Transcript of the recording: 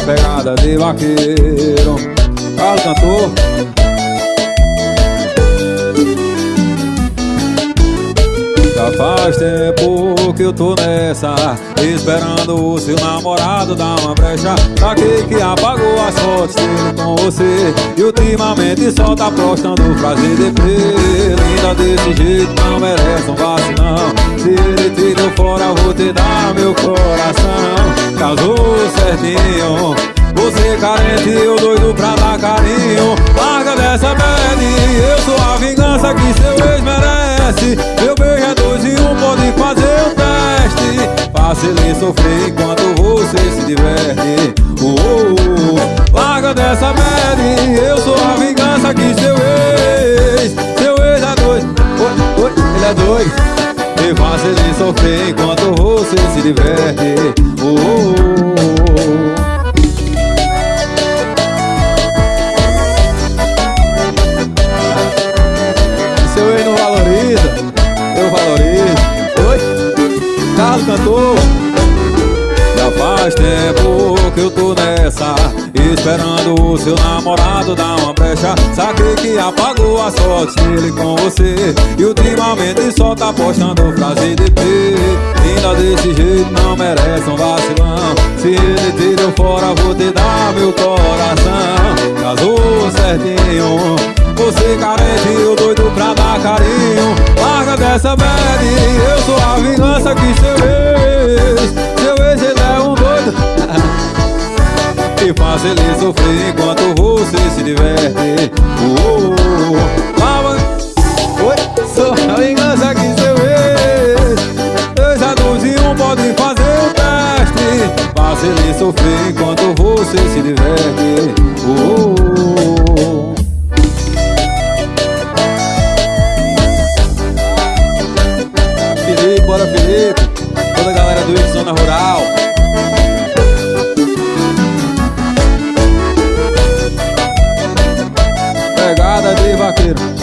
pegada de vaqueiro. Carlos cantor. Já faz tempo que eu tô nessa Esperando o seu namorado dar uma brecha. Pra que apagou as fotos dele com você? E ultimamente só tá postando frase de pelo Linda desse jeito não merece um vacilão Se ele te deu fora vou te dar meu coração. Casou certinho carente, eu doido pra dar carinho. Larga dessa bad, eu sou a vingança que seu ex merece. Meu beijo é dois e um, pode fazer o teste. Ele sofrer enquanto você se diverte. Uh, uh, uh. Larga dessa bad, eu sou a vingança que seu ex. Seu ex é doido, oi, oi, ele é doido E ele sofrer enquanto você se diverte. Uh, uh, uh. Carlos cantou Já faz tempo que eu tô nessa Esperando o seu namorado dar uma brecha. Saquei que apagou as fotos dele com você E ultimamente só tá postando frase de P. Ainda desse jeito não merece um vacilão. Se ele te deu fora vou te dar meu coração. Casou certinho. Você carente, eu doido pra dar carinho Dessa bad, eu sou a vingança que seu ex Seu ex ele é um doido. E faz ele sofrer enquanto você se diverte. Uh, uh, uh. Oi, sou a vingança que seu ex Dois adultos e um podem fazer o teste. Faz ele sofrer enquanto você se diverte. Uh, uh, uh. Bora Felipe, toda a galera do Ix Zona Rural. Pegada de vaqueiro.